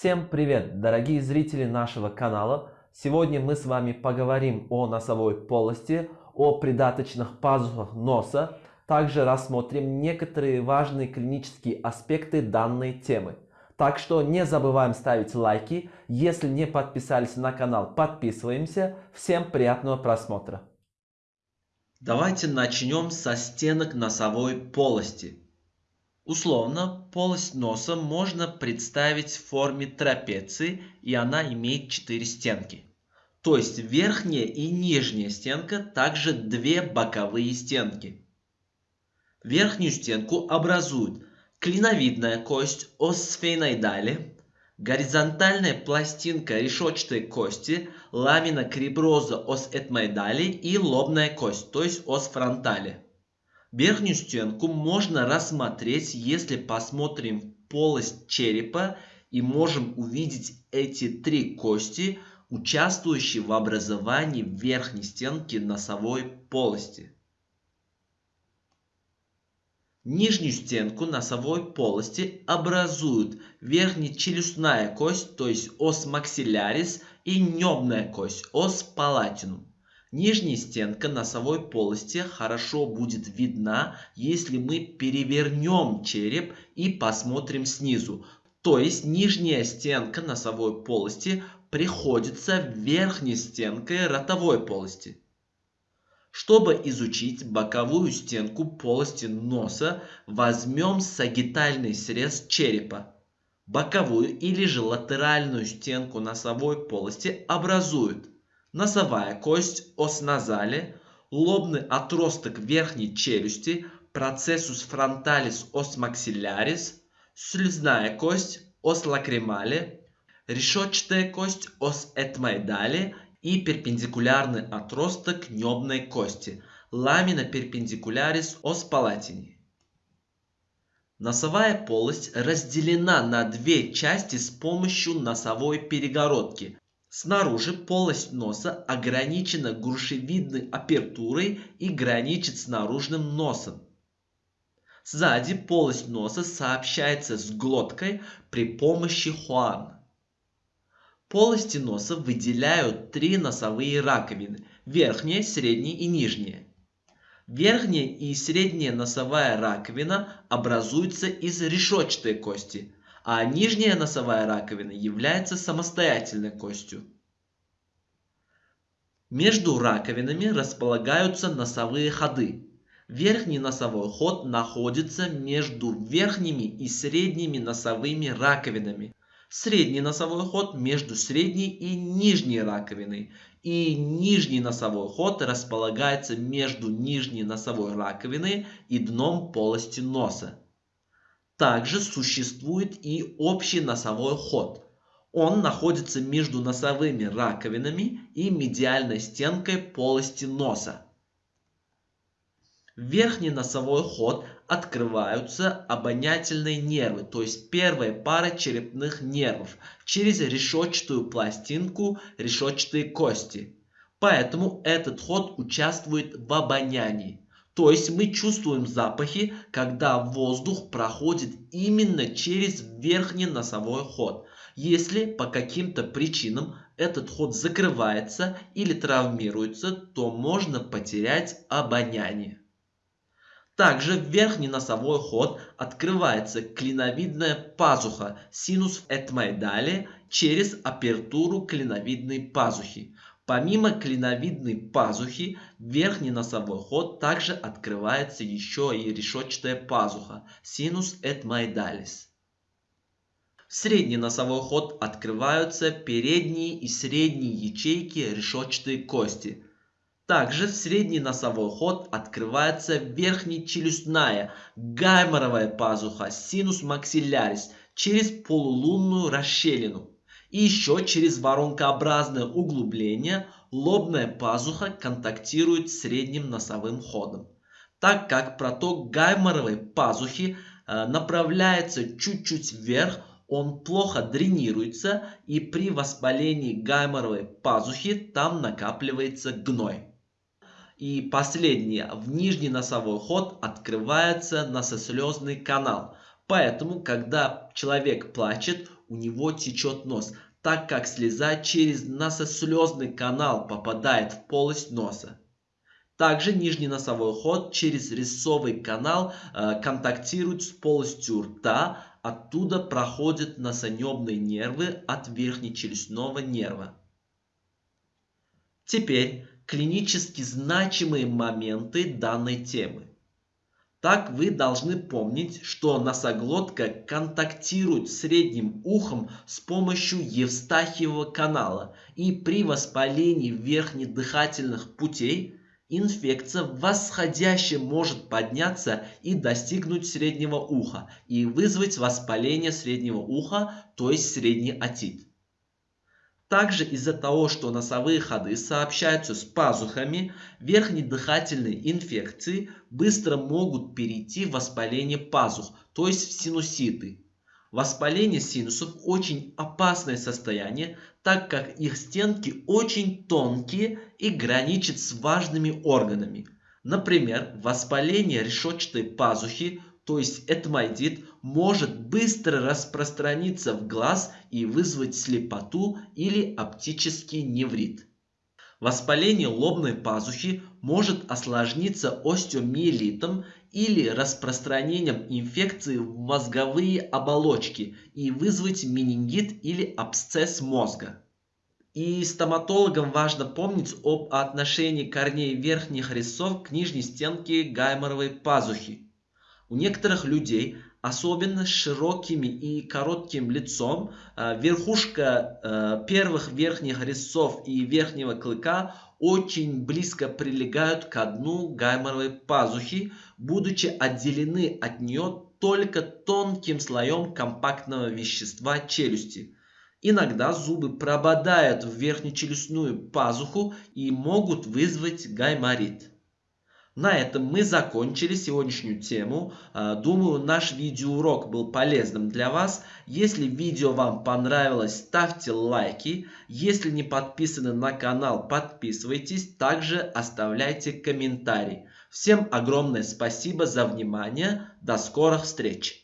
Всем привет, дорогие зрители нашего канала! Сегодня мы с вами поговорим о носовой полости, о придаточных пазухах носа, также рассмотрим некоторые важные клинические аспекты данной темы. Так что не забываем ставить лайки, если не подписались на канал, подписываемся. Всем приятного просмотра! Давайте начнем со стенок носовой полости. Условно, полость носа можно представить в форме трапеции, и она имеет четыре стенки. То есть верхняя и нижняя стенка, также две боковые стенки. Верхнюю стенку образуют клиновидная кость ос горизонтальная пластинка решетчатой кости, ламина криброза ос этмоидали и лобная кость, то есть ос фронтали. Верхнюю стенку можно рассмотреть, если посмотрим в полость черепа и можем увидеть эти три кости, участвующие в образовании верхней стенки носовой полости. Нижнюю стенку носовой полости образуют верхнечелюстная кость, то есть ос максиллярис, и небная кость, ос палатинум. Нижняя стенка носовой полости хорошо будет видна, если мы перевернем череп и посмотрим снизу. То есть нижняя стенка носовой полости приходится верхней стенкой ротовой полости. Чтобы изучить боковую стенку полости носа, возьмем сагитальный срез черепа. Боковую или же латеральную стенку носовой полости образуют носовая кость ос назали, лобный отросток верхней челюсти, процессус фронталис ос максиллярис, слюзная кость ос лакримали, решетчатая кость ос этмоидали и перпендикулярный отросток небной кости, ламина перпендикулярис ос палатини. Носовая полость разделена на две части с помощью носовой перегородки. Снаружи полость носа ограничена грушевидной апертурой и граничит с наружным носом. Сзади полость носа сообщается с глоткой при помощи хуан. Полости носа выделяют три носовые раковины – верхняя, средняя и нижняя. Верхняя и средняя носовая раковина образуются из решетчатой кости, а нижняя носовая раковина является самостоятельной костью. Между раковинами располагаются носовые ходы. Верхний носовой ход находится между верхними и средними носовыми раковинами, средний носовой ход между средней и нижней раковиной. И нижний носовой ход располагается между нижней носовой раковиной и дном полости носа. Также существует и общий носовой ход. Он находится между носовыми раковинами и медиальной стенкой полости носа. Верхний носовой ход открываются обонятельные нервы, то есть первая пара черепных нервов, через решетчатую пластинку решетчатой кости. Поэтому этот ход участвует в обонянии. То есть мы чувствуем запахи, когда воздух проходит именно через верхний носовой ход. Если по каким-то причинам этот ход закрывается или травмируется, то можно потерять обоняние. Также в верхний носовой ход открывается клиновидная пазуха синус этмоидали через апертуру клиновидной пазухи. Помимо клиновидной пазухи, верхний носовой ход также открывается еще и решетчатая пазуха синус этмоидалис. В средний носовой ход открываются передние и средние ячейки решетчатой кости – также в средний носовой ход открывается верхнечелюстная гайморовая пазуха синус максиллярис через полулунную расщелину. И еще через воронкообразное углубление лобная пазуха контактирует с средним носовым ходом. Так как проток гайморовой пазухи э, направляется чуть-чуть вверх, он плохо дренируется и при воспалении гайморовой пазухи там накапливается гной. И последнее, в нижний носовой ход открывается носослезный канал. Поэтому, когда человек плачет, у него течет нос, так как слеза через носослезный канал попадает в полость носа. Также нижний носовой ход через рисовый канал э, контактирует с полостью рта, оттуда проходят носонебные нервы от верхнечелюстного нерва. Теперь клинически значимые моменты данной темы. Так вы должны помнить, что носоглотка контактирует с средним ухом с помощью Евстахиевого канала, и при воспалении верхних дыхательных путей Инфекция восходящая может подняться и достигнуть среднего уха и вызвать воспаление среднего уха, то есть средний отит. Также из-за того, что носовые ходы сообщаются с пазухами, верхние дыхательные инфекции быстро могут перейти в воспаление пазух, то есть в синуситы. Воспаление синусов очень опасное состояние, так как их стенки очень тонкие и граничат с важными органами. Например, воспаление решетчатой пазухи, то есть этмоидит, может быстро распространиться в глаз и вызвать слепоту или оптический неврит. Воспаление лобной пазухи может осложниться остеомиелитом или распространением инфекции в мозговые оболочки и вызвать менингит или абсцесс мозга. И стоматологам важно помнить об отношении корней верхних резцов к нижней стенке гайморовой пазухи. У некоторых людей особенно с широким и коротким лицом, э, верхушка э, первых верхних резцов и верхнего клыка очень близко прилегают к дну гайморовой пазухи, будучи отделены от нее только тонким слоем компактного вещества челюсти. Иногда зубы прободают в верхнечелюстную пазуху и могут вызвать гайморит. На этом мы закончили сегодняшнюю тему. А, думаю, наш видеоурок был полезным для вас. Если видео вам понравилось, ставьте лайки. Если не подписаны на канал, подписывайтесь. Также оставляйте комментарии. Всем огромное спасибо за внимание. До скорых встреч!